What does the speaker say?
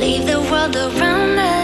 Leave the world around us.